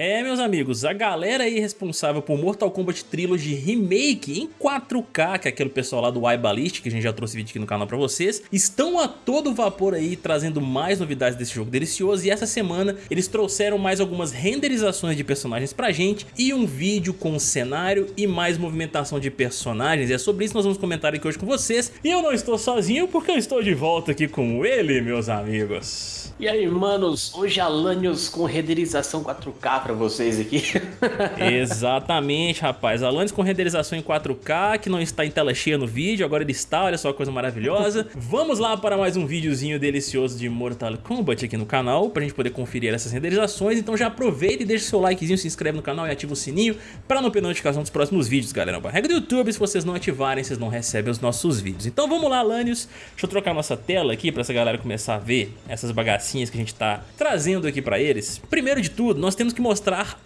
É, meus amigos, a galera aí responsável por Mortal Kombat Trilogy Remake em 4K, que é aquele pessoal lá do iBallistic, que a gente já trouxe vídeo aqui no canal pra vocês, estão a todo vapor aí trazendo mais novidades desse jogo delicioso e essa semana eles trouxeram mais algumas renderizações de personagens pra gente e um vídeo com cenário e mais movimentação de personagens. E é sobre isso nós vamos comentar aqui hoje com vocês. E eu não estou sozinho porque eu estou de volta aqui com ele, meus amigos. E aí, manos, hoje Alanios com renderização 4K vocês aqui. Exatamente, rapaz. Alanios com renderização em 4K, que não está em tela cheia no vídeo, agora ele está, olha só coisa maravilhosa. Vamos lá para mais um videozinho delicioso de Mortal Kombat aqui no canal, pra gente poder conferir essas renderizações. Então já aproveita e deixa seu likezinho, se inscreve no canal e ativa o sininho pra não perder notificação dos próximos vídeos, galera. A regra do YouTube, se vocês não ativarem, vocês não recebem os nossos vídeos. Então vamos lá, Alanios. Deixa eu trocar nossa tela aqui pra essa galera começar a ver essas bagacinhas que a gente está trazendo aqui para eles. Primeiro de tudo, nós temos que mostrar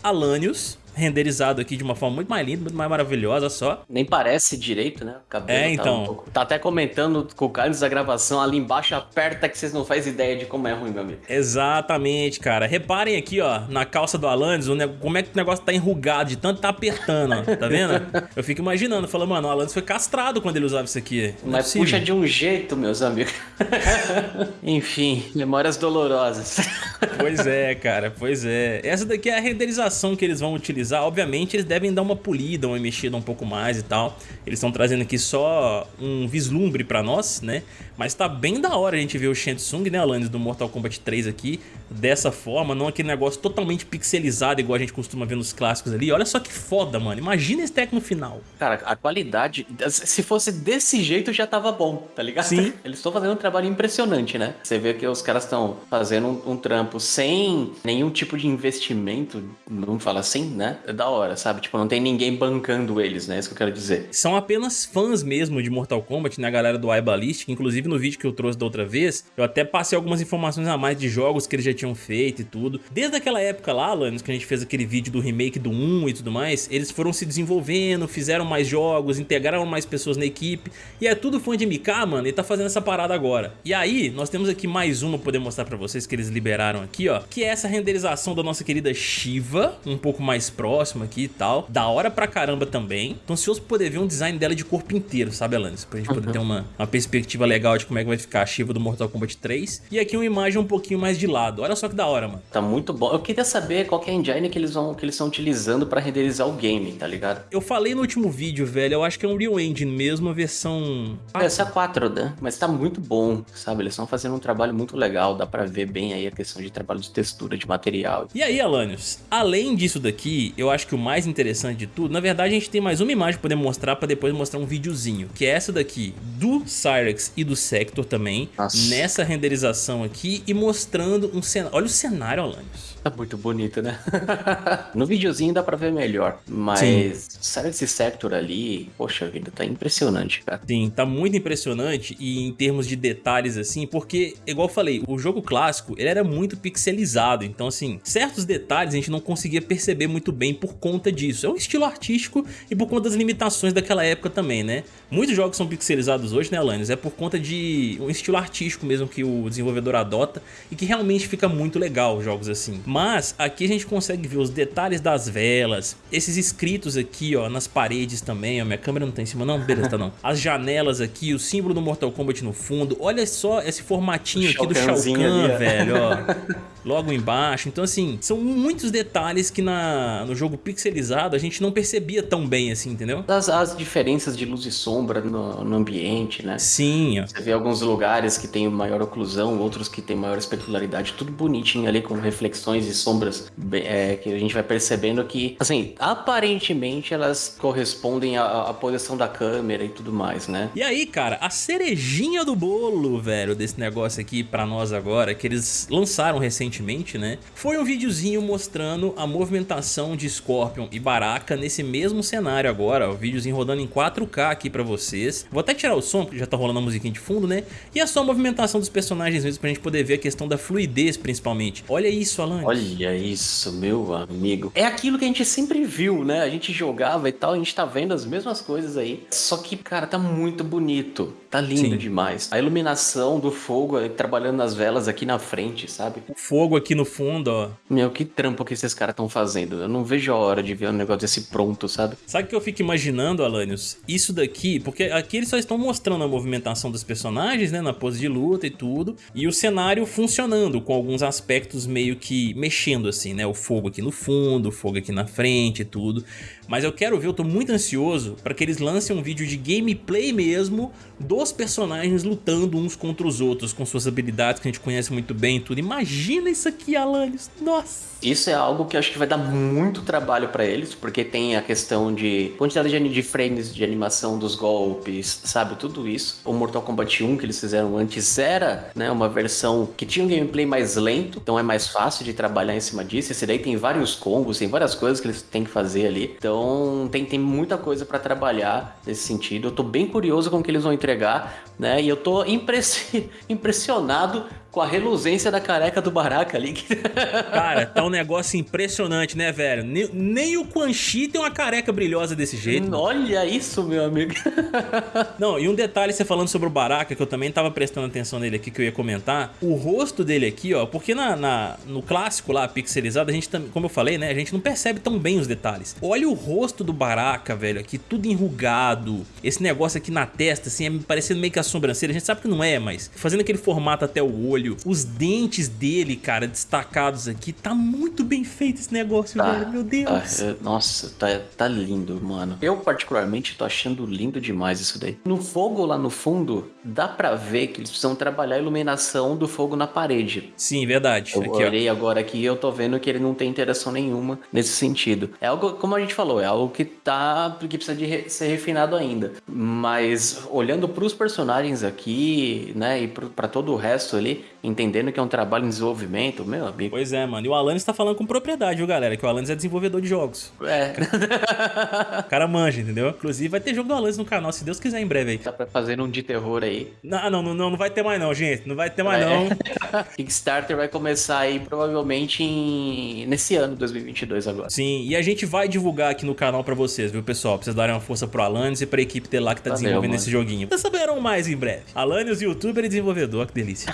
Alanios, renderizado aqui de uma forma muito mais linda, muito mais maravilhosa só. Nem parece direito, né? O cabelo é, então. Tá, um pouco... tá até comentando com o Carlos da gravação ali embaixo, aperta que vocês não fazem ideia de como é ruim, meu amigo. Exatamente, cara. Reparem aqui, ó, na calça do Alanis, como é que o negócio tá enrugado de tanto tá apertando, ó. Tá vendo? Eu fico imaginando, falando, mano, o Alanis foi castrado quando ele usava isso aqui. Não é Mas é puxa de um jeito, meus amigos. Enfim, memórias dolorosas. Pois é, cara, pois é. Essa daqui é a renderização que eles vão utilizar utilizar, obviamente eles devem dar uma polida, uma mexida um pouco mais e tal. Eles estão trazendo aqui só um vislumbre pra nós, né? Mas tá bem da hora a gente ver o Shang Tsung, né, Alanis, do Mortal Kombat 3 aqui, dessa forma, não aquele negócio totalmente pixelizado igual a gente costuma ver nos clássicos ali. Olha só que foda, mano. Imagina esse tech no final. Cara, a qualidade, se fosse desse jeito já tava bom, tá ligado? Sim. Eles estão fazendo um trabalho impressionante, né? Você vê que os caras estão fazendo um, um, trampo sem nenhum tipo de investimento, vamos falar assim, né? É da hora, sabe? Tipo, não tem ninguém bancando eles, né? É isso que eu quero dizer. São apenas fãs mesmo de Mortal Kombat, né? A galera do iBallistic, inclusive no vídeo que eu trouxe da outra vez, eu até passei algumas informações a mais de jogos que eles já tinham feito e tudo. Desde aquela época lá, Alanis, que a gente fez aquele vídeo do remake do 1 e tudo mais, eles foram se desenvolvendo, fizeram mais jogos, integraram mais pessoas na equipe, e é tudo fã de MK, mano, e tá fazendo essa parada agora. E aí, nós temos aqui mais uma pra poder mostrar pra vocês que eles liberaram aqui, ó, que é essa renderização da nossa querida Shiva, um pouco mais próxima aqui e tal. Da hora pra caramba também. Tô ansioso pra poder ver um design dela de corpo inteiro, sabe, Alanis? Pra gente poder uhum. ter uma, uma perspectiva legal de como é que vai ficar a Shiva do Mortal Kombat 3. E aqui uma imagem um pouquinho mais de lado. Olha só que da hora, mano. Tá muito bom. Eu queria saber qual que é a engine que eles vão que eles estão utilizando para renderizar o game, tá ligado? Eu falei no último vídeo, velho, eu acho que é um Real Engine mesmo, a versão... Essa é 4, né? Mas tá muito bom, sabe? Eles estão fazendo um trabalho muito legal, dá pra ver bem aí a questão de trabalho de textura, de material. E aí, Alanios, além disso daqui, eu acho que o mais interessante de tudo, na verdade a gente tem mais uma imagem pra poder mostrar, pra depois mostrar um videozinho, que é essa daqui, do Cyrex e do Sector também, Nossa. nessa renderização aqui e mostrando um cenário. Olha o cenário, Alanis. Tá muito bonito, né? no videozinho dá pra ver melhor, mas Sim. sabe esse sector ali? Poxa vida, tá impressionante, cara. Sim, tá muito impressionante e em termos de detalhes assim, porque, igual eu falei, o jogo clássico, ele era muito pixelizado, então assim, certos detalhes a gente não conseguia perceber muito bem por conta disso. É um estilo artístico e por conta das limitações daquela época também, né? Muitos jogos são pixelizados hoje, né, Alanis? É por conta de um estilo artístico mesmo que o desenvolvedor adota e que realmente fica muito legal jogos assim. Mas aqui a gente consegue ver os detalhes das velas, esses escritos aqui, ó, nas paredes também, ó, minha câmera não tá em cima não, beleza, tá não. As janelas aqui, o símbolo do Mortal Kombat no fundo, olha só esse formatinho aqui do Shao Kahn, velho, ó. Logo embaixo, então assim, são muitos detalhes que na, no jogo pixelizado a gente não percebia tão bem assim, entendeu? As, as diferenças de luz e sombra no, no ambiente, né? Sim, ó. Você vê alguns lugares que tem maior oclusão, outros que tem maior especularidade, tudo bonitinho ali com reflexões e sombras é, que a gente vai percebendo que, assim, aparentemente elas correspondem à, à, posição da câmera e tudo mais, né? E aí, cara, a cerejinha do bolo, velho, desse negócio aqui pra nós agora, que eles lançaram recentemente, né? Foi um videozinho mostrando a movimentação de Scorpion e Baraka nesse mesmo cenário agora, o videozinho rodando em 4K aqui pra vocês. Vou até tirar o som, porque já tá rolando a musiquinha de fundo, né? E a só movimentação dos personagens mesmo pra gente poder ver a questão da fluidez, principalmente. Olha isso, Alan. Olha isso, meu amigo. É aquilo que a gente sempre viu, né? A gente jogava e tal, a gente tá vendo as mesmas coisas aí. Só que, cara, tá muito bonito. Tá lindo Sim. demais. A iluminação do fogo trabalhando nas velas aqui na frente, sabe? O fogo fogo aqui no fundo, ó. Meu, que trampo que esses caras estão fazendo. Eu não vejo a hora de ver um negócio desse pronto, sabe? Sabe o que eu fico imaginando, Alanios? Isso daqui, porque aqui eles só estão mostrando a movimentação dos personagens, né, na pose de luta e tudo, e o cenário funcionando, com alguns aspectos meio que mexendo assim, né, o fogo aqui no fundo, o fogo aqui na frente e tudo. Mas eu quero ver, eu tô muito ansioso para que eles lancem um vídeo de gameplay mesmo dos personagens lutando uns contra os outros, com suas habilidades que a gente conhece muito bem e tudo. Imagina isso aqui, Alanis, nossa! Isso é algo que eu acho que vai dar muito trabalho para eles, porque tem a questão de quantidade de frames de animação dos golpes, sabe? Tudo isso. O Mortal Kombat 1 que eles fizeram antes era né, uma versão que tinha um gameplay mais lento, então é mais fácil de trabalhar em cima disso. Esse daí tem vários combos, tem várias coisas que eles têm que fazer ali. Então tem, tem muita coisa para trabalhar nesse sentido. Eu tô bem curioso com o que eles vão entregar, né? E eu tô impressionado com a reluzência da careca do Baraka ali. Cara, tá um negócio impressionante, né, velho? Nem, nem o Quan Chi tem uma careca brilhosa desse jeito. Olha mano. isso, meu amigo. Não, e um detalhe você falando sobre o Baraka, que eu também tava prestando atenção nele aqui, que eu ia comentar. O rosto dele aqui, ó, porque na, na no clássico lá, pixelizado, a gente também, como eu falei, né, a gente não percebe tão bem os detalhes. Olha o rosto do Baraka, velho, aqui tudo enrugado. Esse negócio aqui na testa, assim, é parecendo meio que a sobrancelha. A gente sabe que não é, mas fazendo aquele formato até o olho olho, os dentes dele, cara, destacados aqui. Tá muito bem feito esse negócio, tá, velho. Meu Deus. Tá, nossa, tá, tá lindo, mano. Eu, particularmente, tô achando lindo demais isso daí. No fogo lá no fundo, dá pra ver que eles precisam trabalhar a iluminação do fogo na parede. Sim, verdade. Eu aqui, olhei ó. agora aqui e eu tô vendo que ele não tem interação nenhuma nesse sentido. É algo, como a gente falou, é algo que tá. que precisa de re, ser refinado ainda. Mas olhando pros personagens aqui, né, e para todo o resto ali, entendendo que é um trabalho em desenvolvimento, meu amigo. Pois é, mano. E o Alanis tá falando com propriedade, viu, galera? Que o Alanis é desenvolvedor de jogos. É. o cara manja, entendeu? Inclusive vai ter jogo do Alanis no canal, se Deus quiser, em breve aí. Tá pra fazer um de terror aí. Não, não, não, não vai ter mais não, gente. Não vai ter mais é. não. Kickstarter vai começar aí provavelmente em... nesse ano, 2022 agora. Sim, e a gente vai divulgar aqui no canal pra vocês, viu, pessoal? Pra vocês darem uma força pro Alanis e pra equipe dele lá que tá Valeu, desenvolvendo mano. esse joguinho. Vocês saberão mais em breve. Alanis, youtuber e desenvolvedor, que delícia.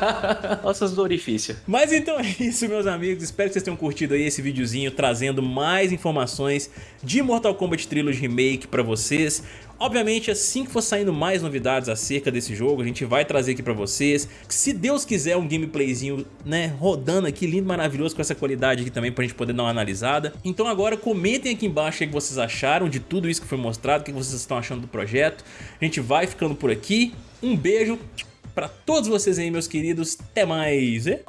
Nossas do orifício. Mas então é isso, meus amigos. Espero que vocês tenham curtido aí esse videozinho trazendo mais informações de Mortal Kombat Trilogy Remake pra vocês. Obviamente, assim que for saindo mais novidades acerca desse jogo, a gente vai trazer aqui pra vocês. Se Deus quiser, um gameplayzinho, né, rodando aqui, lindo, maravilhoso, com essa qualidade aqui também pra gente poder dar uma analisada. Então agora comentem aqui embaixo o que vocês acharam de tudo isso que foi mostrado, o que vocês estão achando do projeto. A gente vai ficando por aqui. Um beijo pra todos vocês aí, meus queridos. Até mais. E...